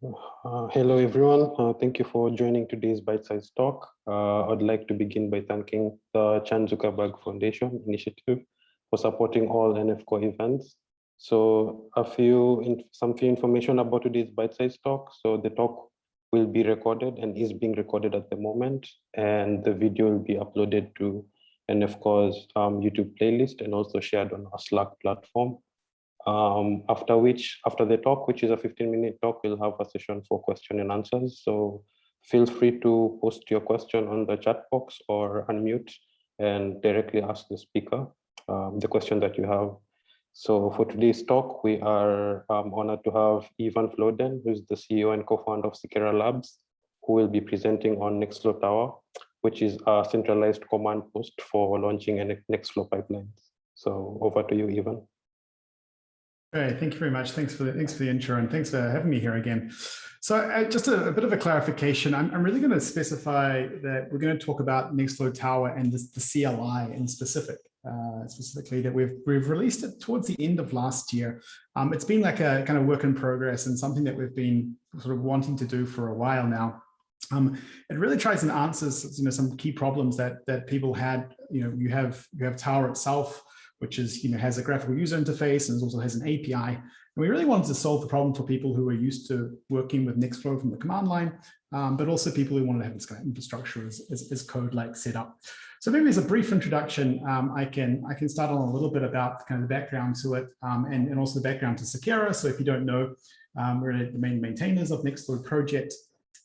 Uh, hello, everyone. Uh, thank you for joining today's bite-sized talk. Uh, I'd like to begin by thanking the Chan Zuckerberg Foundation Initiative for supporting all NF Core events. So a few, some few information about today's bite-sized talk. So the talk will be recorded and is being recorded at the moment, and the video will be uploaded to NF Core's um, YouTube playlist and also shared on our Slack platform. Um, after which, after the talk, which is a 15 minute talk, we'll have a session for question and answers. So feel free to post your question on the chat box or unmute and directly ask the speaker um, the question that you have. So for today's talk, we are um, honored to have Ivan Floden, who's the CEO and co-founder of Seqera Labs, who will be presenting on Nextflow Tower, which is a centralized command post for launching Nextflow pipelines. So over to you, Ivan. Great, thank you very much. Thanks for the thanks for the intro and thanks for having me here again. So uh, just a, a, bit of a clarification. I'm, I'm really going to specify that we're going to talk about Nextflow Tower and this, the CLI in specific, uh, specifically that we've we've released it towards the end of last year. Um, it's been like a kind of work in progress and something that we've been sort of wanting to do for a while now. Um, it really tries and answers, you know, some key problems that that people had. You know, you have you have Tower itself which is, you know, has a graphical user interface and also has an API. And we really wanted to solve the problem for people who are used to working with Nextflow from the command line, um, but also people who want to have this kind of infrastructure as, as, as code like set up. So maybe as a brief introduction, um, I can I can start on a little bit about kind of the background to it um, and, and also the background to Seqera. So if you don't know, um, we're the main maintainers of Nextflow project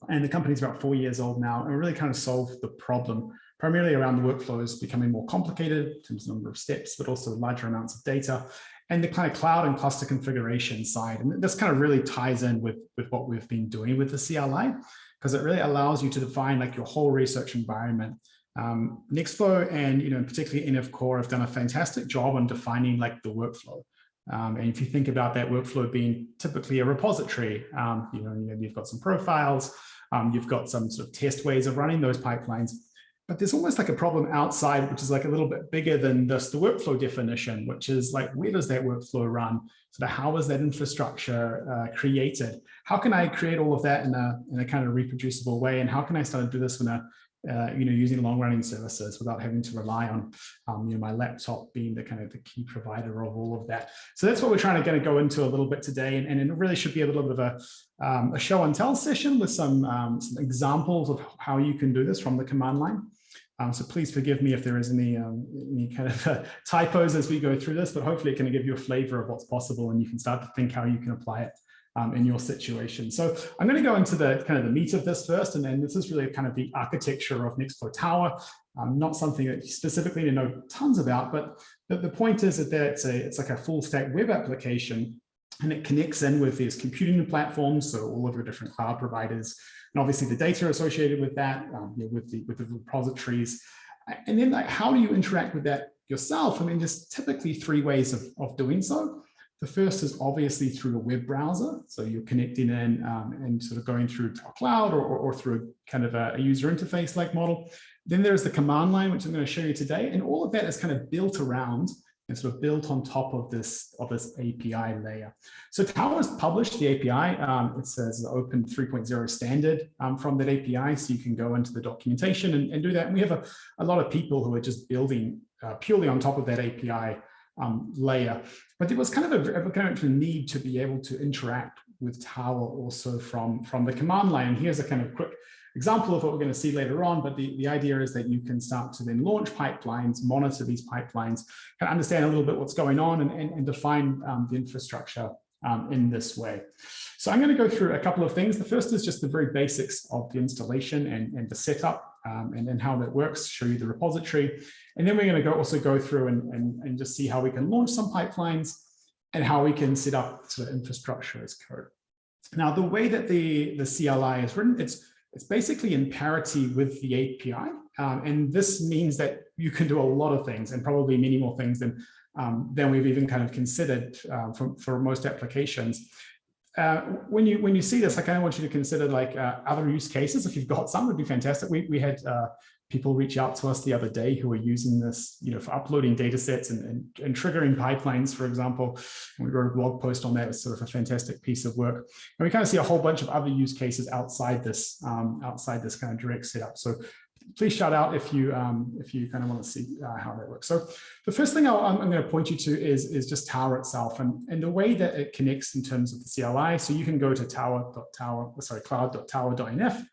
and the company's about four years old now and we really kind of solved the problem primarily around the workflows becoming more complicated in terms of number of steps, but also larger amounts of data and the kind of cloud and cluster configuration side. And this kind of really ties in with, with what we've been doing with the CLI, because it really allows you to define like your whole research environment. Um, Nextflow and, you know, particularly NF Core have done a fantastic job on defining like the workflow. Um, and if you think about that workflow being typically a repository, um, you know, you've got some profiles, um, you've got some sort of test ways of running those pipelines, but there's almost like a problem outside, which is like a little bit bigger than just the workflow definition, which is like, where does that workflow run? Sort of how is that infrastructure uh, created? How can I create all of that in a, in a kind of reproducible way? And how can I start to do this in a, uh, you know, using long running services without having to rely on, um, you know, my laptop being the kind of the key provider of all of that. So that's what we're trying to kind of go into a little bit today. And, and it really should be a little bit of a, um, a show and tell session with some, um, some examples of how you can do this from the command line. Um, so please forgive me if there is any, um, any kind of uh, typos as we go through this, but hopefully it can give you a flavor of what's possible and you can start to think how you can apply it um, in your situation. So I'm going to go into the kind of the meat of this first, and then this is really kind of the architecture of Nextflow Tower. Um, not something that you specifically know tons about, but the, the point is that it's, a, it's like a full stack web application and it connects in with these computing platforms, so all of your different cloud providers, and obviously the data associated with that, um, you know, with, the, with the repositories. And then like, how do you interact with that yourself? I mean, there's typically three ways of, of doing so. The first is obviously through a web browser. So you're connecting in um, and sort of going through to a cloud or, or, or through a kind of a, a user interface like model. Then there's the command line, which I'm going to show you today. And all of that is kind of built around and sort of built on top of this of this API layer. So Tower's published the API. Um, it says open 3.0 standard um, from that API, so you can go into the documentation and, and do that. And we have a, a lot of people who are just building uh, purely on top of that API um, layer. But there was kind of a, a kind of need to be able to interact with Tower also from, from the command line. And here's a kind of quick example of what we're going to see later on, but the, the idea is that you can start to then launch pipelines, monitor these pipelines, kind of understand a little bit what's going on and, and, and define um, the infrastructure um, in this way. So I'm going to go through a couple of things. The first is just the very basics of the installation and, and the setup um, and then how that works, show you the repository. And then we're going to go also go through and, and, and just see how we can launch some pipelines and how we can set up sort of infrastructure as code. Now, the way that the, the CLI is written, it's it's basically in parity with the API. Um, and this means that you can do a lot of things and probably many more things than, um, than we've even kind of considered uh, for, for most applications. uh, when you when you see this, I kind of want you to consider like uh, other use cases. If you've got some, would be fantastic. We we had uh, people reach out to us the other day who are using this, you know, for uploading data sets and, and, and triggering pipelines, for example. And we wrote a blog post on that. It's sort of a fantastic piece of work. And we kind of see a whole bunch of other use cases outside this, um, outside this kind of direct setup. So please shout out if you um, if you kind of want to see uh, how that works. So the first thing i am going to point you to is, is just Tower itself and, and the way that it connects in terms of the CLI. So you can go to tower.tower, sorry, cloud.tower.nf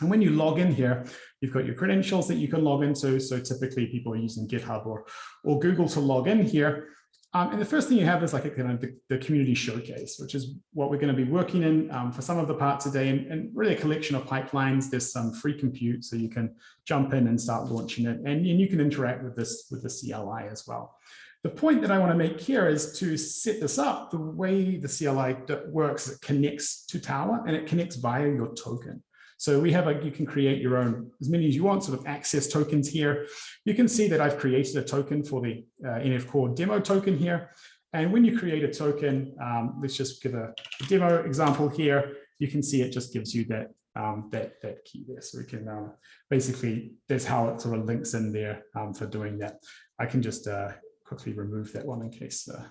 and when you log in here, you've got your credentials that you can log into. So typically people are using GitHub or, or Google to log in here. Um, and the first thing you have is like a kind of the, the community showcase, which is what we're going to be working in um, for some of the parts today and, and, really a collection of pipelines. There's some free compute, so you can jump in and start launching it. And, and you can interact with this with the CLI as well. The point that I want to make here is to set this up, the way the CLI works, it connects to Tower and it connects via your token. So we have like, you can create your own, as many as you want, sort of access tokens here. You can see that I've created a token for the uh, NF Core demo token here. And when you create a token, um, let's just give a, a, demo example here. You can see it just gives you that um, that that key there. So we can uh, basically, that's how it sort of links in there um, for doing that. I can just uh, quickly remove that one in case uh,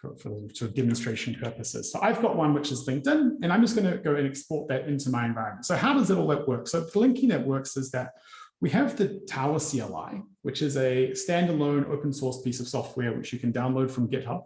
for, for sort of demonstration purposes. So I've got one which is LinkedIn, and I'm just going to go and export that into my environment. So how does it all that work? So the linking that works is that we have the Tower CLI, which is a standalone open source piece of software which you can download from GitHub.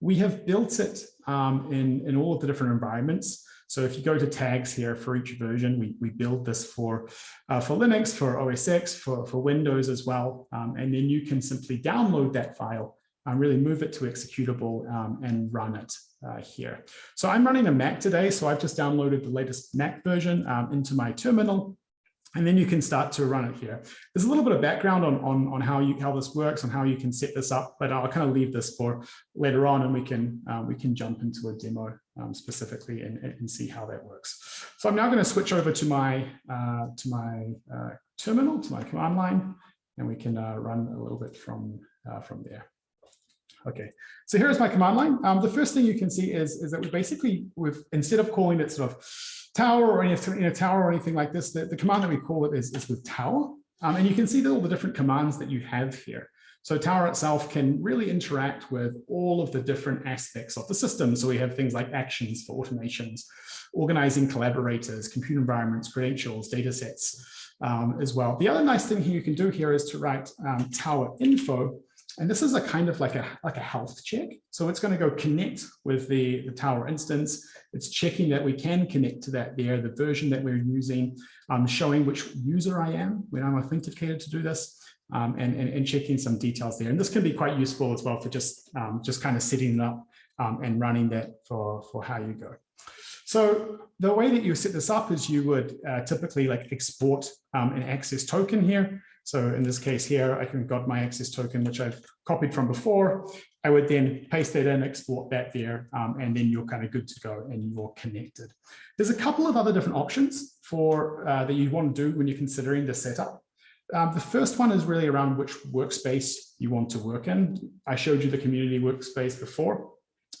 We have built it um, in, in all of the different environments. So if you go to tags here for each version, we, we build this for, uh, for Linux, for OS X, for, for Windows as well. Um, and then you can simply download that file um, really move it to executable um, and run it uh, here. So I'm running a Mac today, so I've just downloaded the latest Mac version um, into my terminal. And then you can start to run it here. There's a little bit of background on, on, on how you how this works and how you can set this up, but I'll kind of leave this for later on and we can uh, we can jump into a demo um, specifically and, and see how that works. So I'm now going to switch over to my uh, to my uh, terminal, to my command line, and we can uh, run a little bit from uh, from there. Okay, so here's my command line. Um, the first thing you can see is, is that we basically, with instead of calling it sort of tower or any in a tower or anything like this, the, the command that we call it is, is with tower. Um, and you can see all the different commands that you have here. So Tower itself can really interact with all of the different aspects of the system. So we have things like actions for automations, organizing collaborators, compute environments, credentials, data sets um, as well. The other nice thing you can do here is to write um, Tower info and this is a kind of like a, like a health check. So it's going to go connect with the, the Tower instance. It's checking that we can connect to that there, the version that we're using, um, showing which user I am when I'm authenticated to do this, um, and, and, and, checking some details there. And this can be quite useful as well for just, um, just kind of setting it up um, and running that for, for how you go. So the way that you set this up is you would uh, typically like export um, an access token here. So in this case here, I can got my access token, which I've copied from before. I would then paste that in, export that there, um, and then you're kind of good to go and you're connected. There's a couple of other different options for uh, that you want to do when you're considering the setup. Um, the first one is really around which workspace you want to work in. I showed you the community workspace before.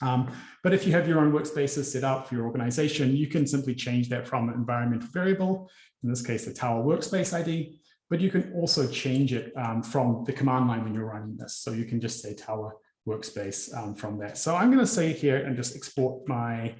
Um, but if you have your own workspaces set up for your organization, you can simply change that from an environmental variable, in this case, the Tower workspace ID, but you can also change it um, from the command line when you're running this. So you can just say tower workspace um, from there. So I'm going to say here and just export my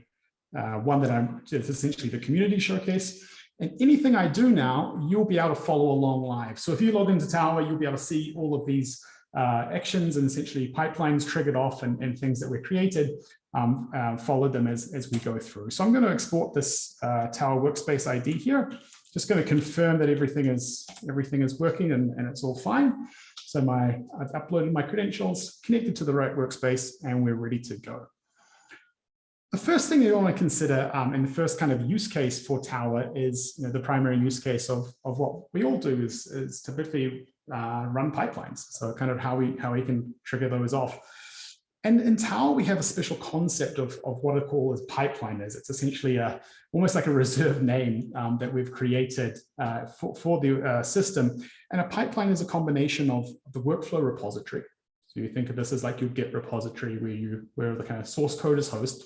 uh, one that I'm it's essentially the community showcase. And anything I do now, you'll be able to follow along live. So if you log into Tower, you'll be able to see all of these uh, actions and essentially pipelines triggered off and, and things that were created, um, uh, follow them as, as we go through. So I'm going to export this uh, Tower workspace ID here just going to confirm that everything is everything is working and, and it's all fine. So my I've uploaded my credentials, connected to the right workspace, and we're ready to go. The first thing you want to consider um, in the first kind of use case for Tower is you know, the primary use case of, of what we all do is, is typically uh, run pipelines. So kind of how we how we can trigger those off. And in Tower, we have a special concept of, of what I call as pipeliners. It's essentially a, almost like a reserved name um, that we've created uh, for, for the uh, system. And a pipeline is a combination of the workflow repository. So you think of this as like your Git repository where you where the kind of source code is host.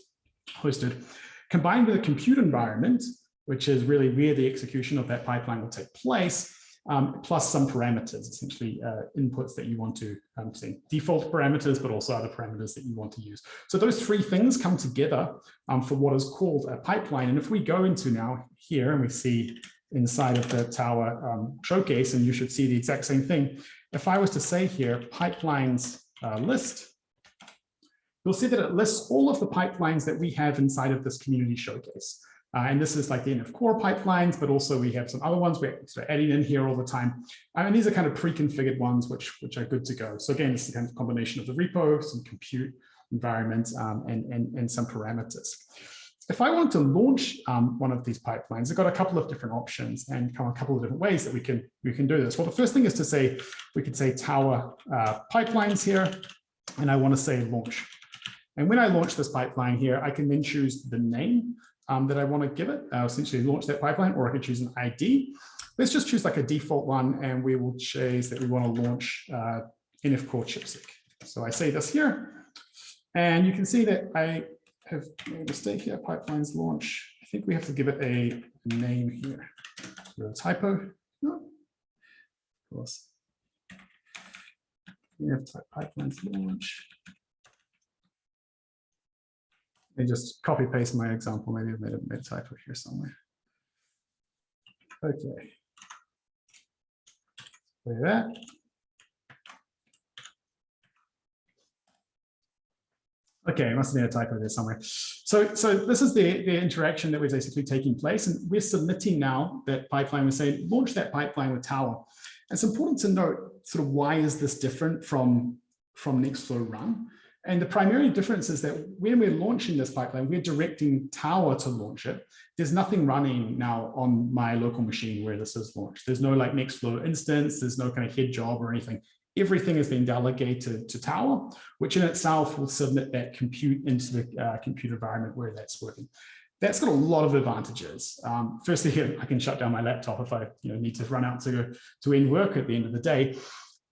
hosted, combined with a compute environment, which is really where the execution of that pipeline will take place, um, plus some parameters, essentially uh, inputs that you want to um, say default parameters, but also other parameters that you want to use. So those three things come together um, for what is called a pipeline. And if we go into now here and we see inside of the tower um, showcase, and you should see the exact same thing. If I was to say here, pipelines uh, list, you'll see that it lists all of the pipelines that we have inside of this community showcase. Uh, and this is like the NF core pipelines, but also we have some other ones we're sort of adding in here all the time. and these are kind of pre-configured ones, which, which are good to go. So again, it's the kind of combination of the repo, some compute environment, um, and, and, and some parameters. If I want to launch um, one of these pipelines, I've got a couple of different options and a couple of different ways that we can we can do this. Well, the first thing is to say, we could say tower uh, pipelines here, and I want to say launch. And when I launch this pipeline here, I can then choose the name um, that I want to give it, uh, essentially launch that pipeline, or I could choose an ID. Let's just choose like a default one, and we will choose that we want to launch uh, NF Core ChIP-seq. So I say this here, and you can see that I have made a mistake here, pipelines launch. I think we have to give it a name here. Typo. No. Of course. Type pipelines launch. Let me just copy paste my example. Maybe I've made a, made a typo here somewhere. Okay. Look that. Okay, it must have been a typo there somewhere. So, so this is the, the interaction that was basically taking place. And we're submitting now that pipeline. We're saying launch that pipeline with Tower. And it's important to note sort of why is this different from, from Nextflow run? And the primary difference is that when we're launching this pipeline, we're directing Tower to launch it. There's nothing running now on my local machine where this is launched. There's no like Nextflow instance. There's no kind of head job or anything. Everything has been delegated to Tower, which in itself will submit that compute into the uh, compute environment where that's working. That's got a lot of advantages. Um, firstly, I can shut down my laptop if I you know, need to run out to, to end work at the end of the day.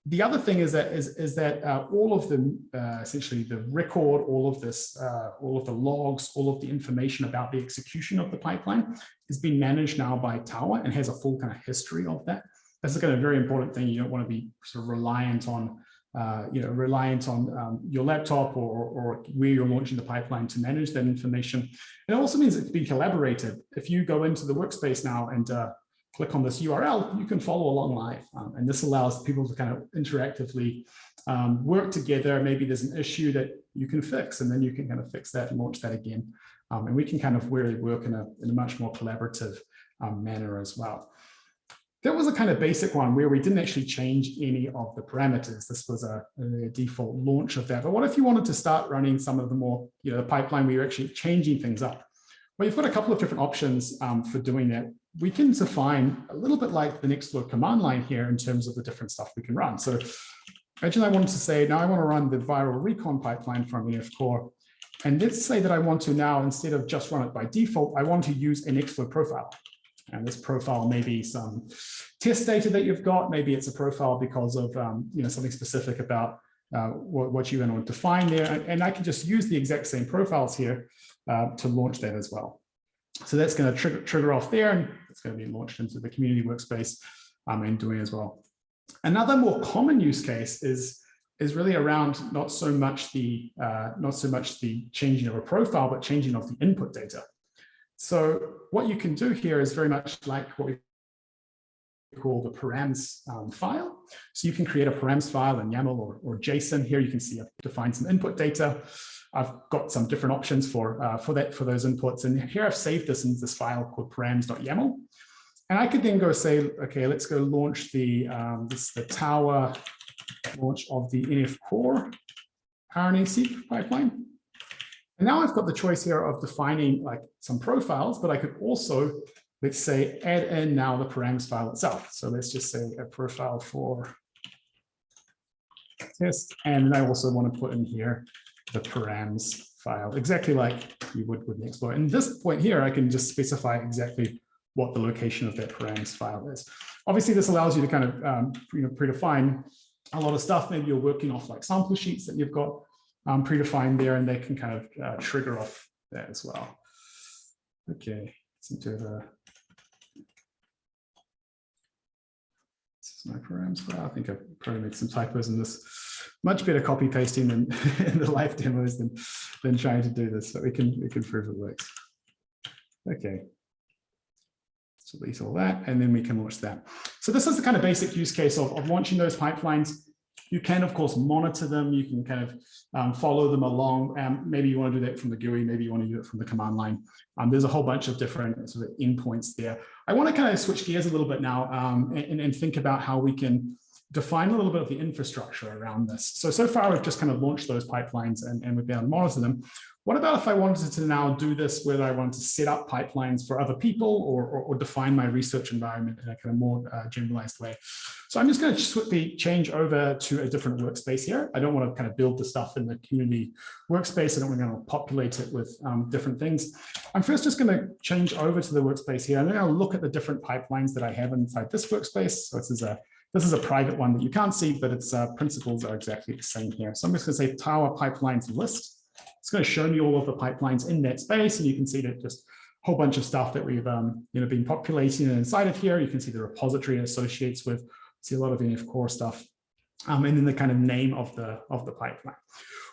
The other thing is that is, is that uh, all of the uh, essentially the record, all of this, uh, all of the logs, all of the information about the execution of the pipeline is being managed now by Tower and has a full kind of history of that. That's a kind of very important thing. You don't want to be sort of reliant on, uh, you know, reliant on um, your laptop or, or where you're launching the pipeline to manage that information. It also means it's being collaborated. If you go into the workspace now and uh, click on this URL, you can follow along live. Um, and this allows people to kind of interactively um, work together. Maybe there's an issue that you can fix, and then you can kind of fix that and launch that again. Um, and we can kind of really work in a, in a much more collaborative um, manner as well. That was a kind of basic one where we didn't actually change any of the parameters. This was a, a, default launch of that. But what if you wanted to start running some of the more, you know, the pipeline where you're actually changing things up? Well, you've got a couple of different options um, for doing that we can define a little bit like the Nextflow command line here in terms of the different stuff we can run. So imagine I wanted to say, now I want to run the viral recon pipeline from NF Core. And let's say that I want to now, instead of just run it by default, I want to use an Nextflow profile. And this profile may be some test data that you've got. Maybe it's a profile because of um, you know something specific about uh, what, what you want to define there. And I can just use the exact same profiles here uh, to launch that as well. So that's going to trigger, trigger off there and it's going to be launched into the community workspace um, and doing as well. Another more common use case is, is really around not so much the uh, not so much the changing of a profile, but changing of the input data. So what you can do here is very much like what we call the params um, file. So you can create a params file in YAML or, or JSON. Here you can see I've defined some input data. I've got some different options for, uh, for that for those inputs. And here I've saved this in this file called params.yaml. And I could then go say, okay, let's go launch the, um, this, the tower launch of the NF core RNA-seq pipeline. And now I've got the choice here of defining like some profiles, but I could also, let's say, add in now the params file itself. So let's just say a profile for test. And then I also want to put in here the params file, exactly like you would with Nextflow. And this point here, I can just specify exactly what the location of that params file is. Obviously, this allows you to kind of um, you know, predefine a lot of stuff. Maybe you're working off like sample sheets that you've got um, predefined there, and they can kind of uh, trigger off that as well. Okay, seem to have a my programs. I think I've probably made some typos in this. Much better copy pasting than in the live demos than than trying to do this, but we can we can prove it works. Okay. So delete all that, and then we can launch that. So this is the kind of basic use case of, of launching those pipelines. You can, of course, monitor them. You can kind of um, follow them along. Um, maybe you want to do that from the GUI. Maybe you want to do it from the command line. Um, there's a whole bunch of different sort of endpoints there. I want to kind of switch gears a little bit now um, and, and think about how we can define a little bit of the infrastructure around this. So, so far we've just kind of launched those pipelines and, and we've been able to monitor them. What about if I wanted to now do this whether I want to set up pipelines for other people or, or, or define my research environment in a kind of more uh, generalized way? So I'm just going to swiftly change over to a different workspace here. I don't want to kind of build the stuff in the community workspace. I don't want to populate it with um, different things. I'm first just going to change over to the workspace here. And then I'll look at the different pipelines that I have inside this workspace. So this is a this is a private one that you can't see, but its uh, principles are exactly the same here. So I'm just going to say Tower Pipelines List. It's going to show me all of the pipelines in that space, and you can see that just a whole bunch of stuff that we've um, you know been populating inside of here. You can see the repository it associates with. See a lot of NF core stuff, um, and then the kind of name of the of the pipeline.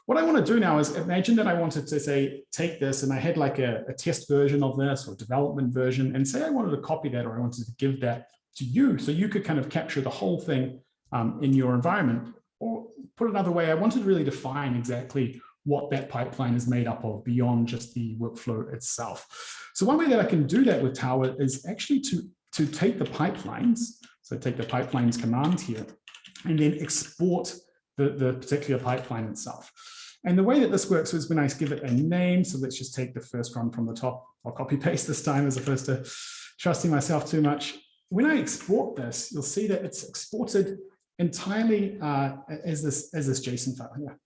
What I want to do now is imagine that I wanted to say take this and I had like a, a test version of this or development version, and say I wanted to copy that or I wanted to give that to you, so you could kind of capture the whole thing um, in your environment. Or put another way, I wanted to really define exactly what that pipeline is made up of beyond just the workflow itself. So one way that I can do that with Tower is actually to, to take the pipelines, so take the pipelines command here, and then export the, the particular pipeline itself. And the way that this works is when I give it a name, so let's just take the first one from the top, I'll copy paste this time as opposed to trusting myself too much. When I export this, you'll see that it's exported entirely uh, as, this, as this JSON file here.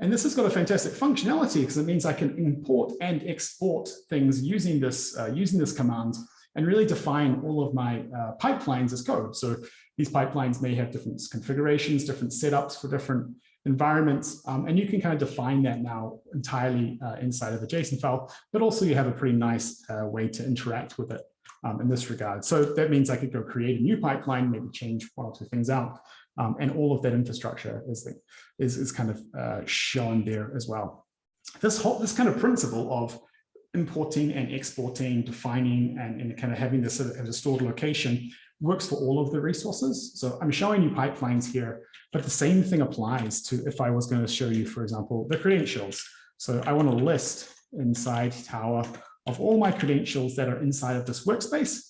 And this has got a fantastic functionality because it means I can import and export things using this, uh, using this command and really define all of my uh, pipelines as code. So these pipelines may have different configurations, different setups for different environments, um, and you can kind of define that now entirely uh, inside of a JSON file, but also you have a pretty nice uh, way to interact with it um, in this regard. So that means I could go create a new pipeline, maybe change one or two things out, um, and all of that infrastructure is, the, is, is kind of uh, shown there as well. This whole this kind of principle of importing and exporting, defining, and, and kind of having this as a stored location works for all of the resources. So I'm showing you pipelines here, but the same thing applies to if I was going to show you, for example, the credentials. So I want to list inside Tower of all my credentials that are inside of this workspace.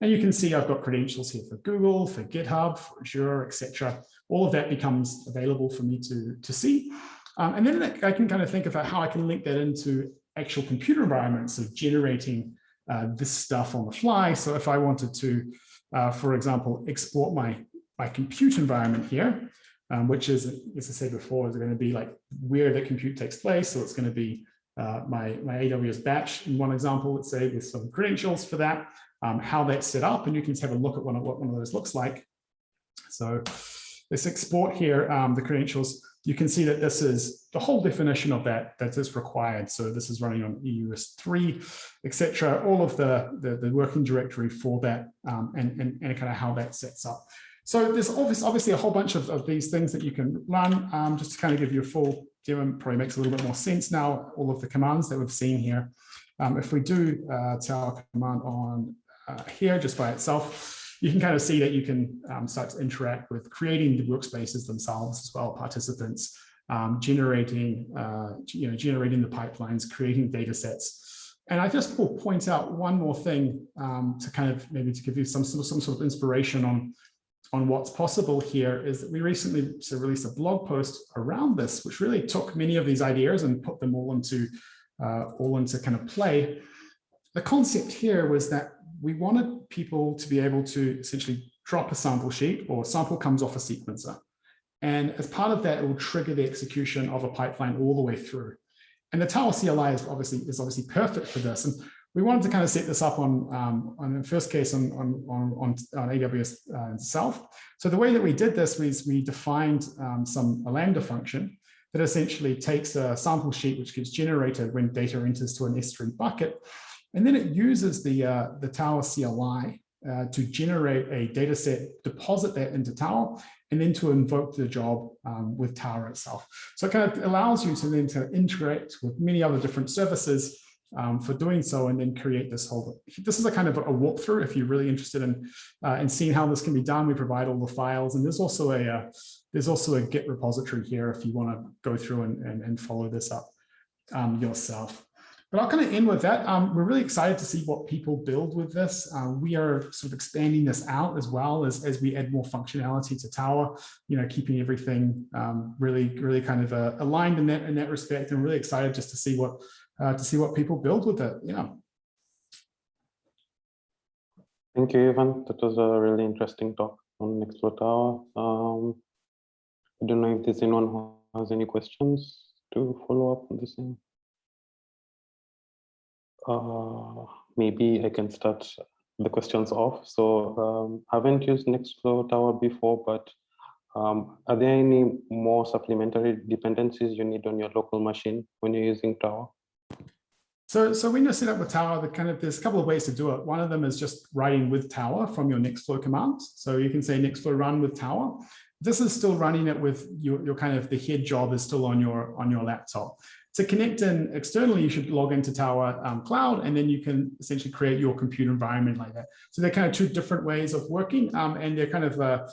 And you can see I've got credentials here for Google, for GitHub, for Azure, etc. All of that becomes available for me to, to see. Um, and then I can kind of think about how I can link that into actual computer environments of generating uh, this stuff on the fly. So if I wanted to, uh, for example, export my, my compute environment here, um, which is, as I said before, is going to be like where the compute takes place. So it's going to be uh, my, my AWS batch in one example, let's say with some credentials for that um, how that's set up, and you can just have a look at one of what one of those looks like. So let's export here um, the credentials. You can see that this is the whole definition of that that is required. So this is running on EUS3, etc. All of the, the, the working directory for that um, and, and, and kind of how that sets up. So there's obviously, obviously a whole bunch of, of these things that you can run um, just to kind of give you a full demo, probably makes a little bit more sense now, all of the commands that we've seen here. Um, if we do uh, tell command on uh, here just by itself, you can kind of see that you can um, start to interact with creating the workspaces themselves as well, participants, um, generating, uh, you know, generating the pipelines, creating data sets. And I just will point out one more thing um, to kind of maybe to give you some, some sort of inspiration on, on what's possible here is that we recently released a blog post around this, which really took many of these ideas and put them all into uh, all into kind of play. The concept here was that we wanted people to be able to essentially drop a sample sheet or sample comes off a sequencer. And as part of that, it will trigger the execution of a pipeline all the way through. And the Tower CLI is obviously is obviously perfect for this. And we wanted to kind of set this up on, um, on the first case on, on, on, on AWS uh, itself. So the way that we did this was we defined um, some a Lambda function that essentially takes a sample sheet which gets generated when data enters to an S3 bucket. And then it uses the, uh, the Tower CLI uh, to generate a data set, deposit that into Tower, and then to invoke the job um, with Tower itself. So it kind of allows you to then to interact with many other different services um, for doing so and then create this whole, this is a kind of a walkthrough if you're really interested in, uh, in seeing how this can be done. We provide all the files and there's also a, uh, there's also a Git repository here if you want to go through and, and, and follow this up um, yourself. But I'll kind of end with that. Um, we're really excited to see what people build with this. Uh, we are sort of expanding this out as well as, as we add more functionality to Tower, you know, keeping everything um, really, really kind of uh, aligned in that, in that respect. And really excited just to see what, uh, to see what people build with it. Yeah. Thank you, Ivan. That was a really interesting talk on Nextflow Tower. Um, I don't know if there's anyone who has any questions to follow up on same. Uh, maybe I can start the questions off. So um, I haven't used Nextflow Tower before, but um, are there any more supplementary dependencies you need on your local machine when you're using Tower? So, so when you set up with Tower, the kind of there's a couple of ways to do it. One of them is just writing with Tower from your Nextflow commands. So you can say Nextflow run with Tower. This is still running it with your, your kind of the head job is still on your on your laptop. To connect in externally, you should log into Tower um, Cloud, and then you can essentially create your computer environment like that. So they're kind of two different ways of working, um, and they're kind of uh,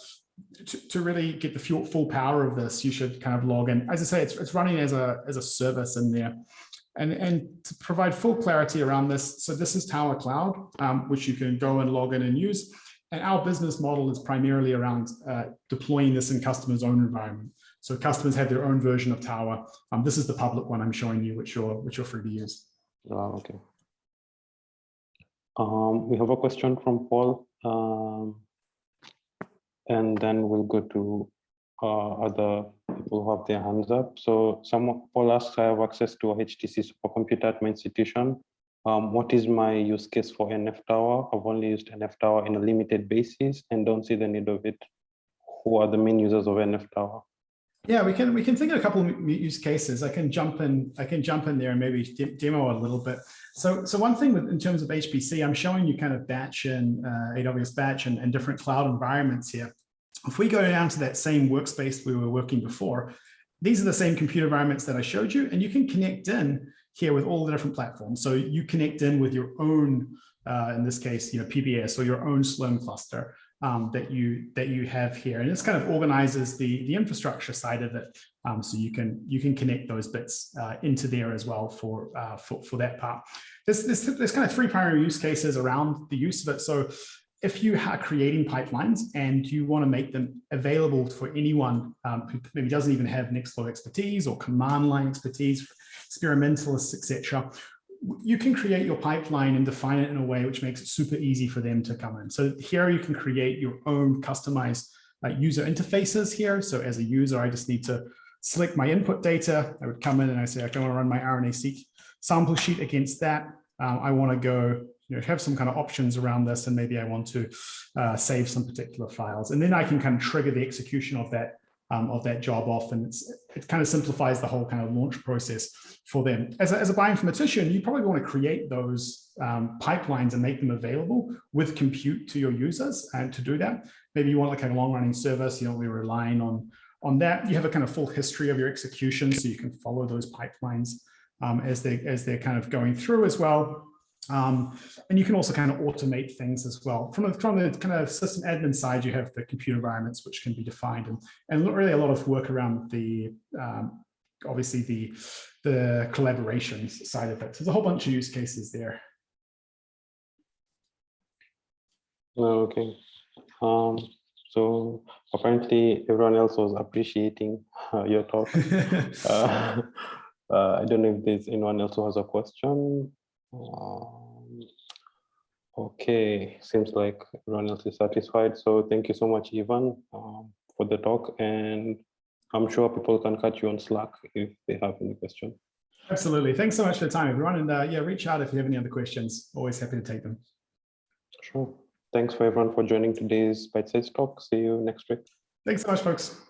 to, to, really get the full power of this, you should kind of log in. As I say, it's, it's running as a, as a service in there. And, and to provide full clarity around this, so this is Tower Cloud, um, which you can go and log in and use. And our business model is primarily around uh, deploying this in customers' own environment. So customers have their own version of Tower. Um, this is the public one I'm showing you, which you're which you're free to use. Oh, okay. Um, we have a question from Paul, um, and then we'll go to uh, other people who have their hands up. So someone Paul asks, I have access to a HTC supercomputer at my institution. Um, what is my use case for NF Tower? I've only used NF Tower in a limited basis and don't see the need of it. Who are the main users of NF Tower? Yeah, we can we can think of a couple of use cases. I can jump in. I can jump in there and maybe de demo a little bit. So so one thing with in terms of HPC, I'm showing you kind of batch and uh, AWS batch and, and different cloud environments here. If we go down to that same workspace we were working before, these are the same computer environments that I showed you, and you can connect in here with all the different platforms. So you connect in with your own, uh, in this case, you know, PBS or your own Slurm cluster um, that you that you have here, and this kind of organizes the the infrastructure side of it, um, so you can you can connect those bits uh, into there as well for uh, for for that part. There's, there's there's kind of three primary use cases around the use of it. So if you are creating pipelines and you want to make them available for anyone um, who maybe doesn't even have Nextflow expertise or command line expertise, experimentalists, etc., you can create your pipeline and define it in a way which makes it super easy for them to come in. So here you can create your own customized uh, user interfaces here. So as a user, I just need to select my input data. I would come in and I say, I don't want to run my RNA-seq sample sheet against that. Um, I want to go, you know, have some kind of options around this, and maybe I want to uh, save some particular files. And then I can kind of trigger the execution of that um, of that job off. And it kind of simplifies the whole kind of launch process for them. As a, as a bioinformatician, you probably want to create those um, pipelines and make them available with compute to your users. And to do that, maybe you want like a long running service, you know, we're relying on, on that. You have a kind of full history of your execution so you can follow those pipelines um, as, they, as they're kind of going through as well. Um, and you can also kind of automate things as well. From, a, from the kind of system admin side, you have the computer environments which can be defined and, and really a lot of work around the, um, obviously the, the collaborations side of it. So there's a whole bunch of use cases there. Oh, okay. Um, so apparently everyone else was appreciating uh, your talk. uh, uh, I don't know if there's anyone else who has a question. Um, okay, seems like everyone else is satisfied. So thank you so much, Ivan, um, for the talk. And I'm sure people can catch you on Slack if they have any question. Absolutely. Thanks so much for the time, everyone. And uh, yeah, reach out if you have any other questions. Always happy to take them. Sure. Thanks for everyone for joining today's bite-sized talk. See you next week. Thanks so much, folks.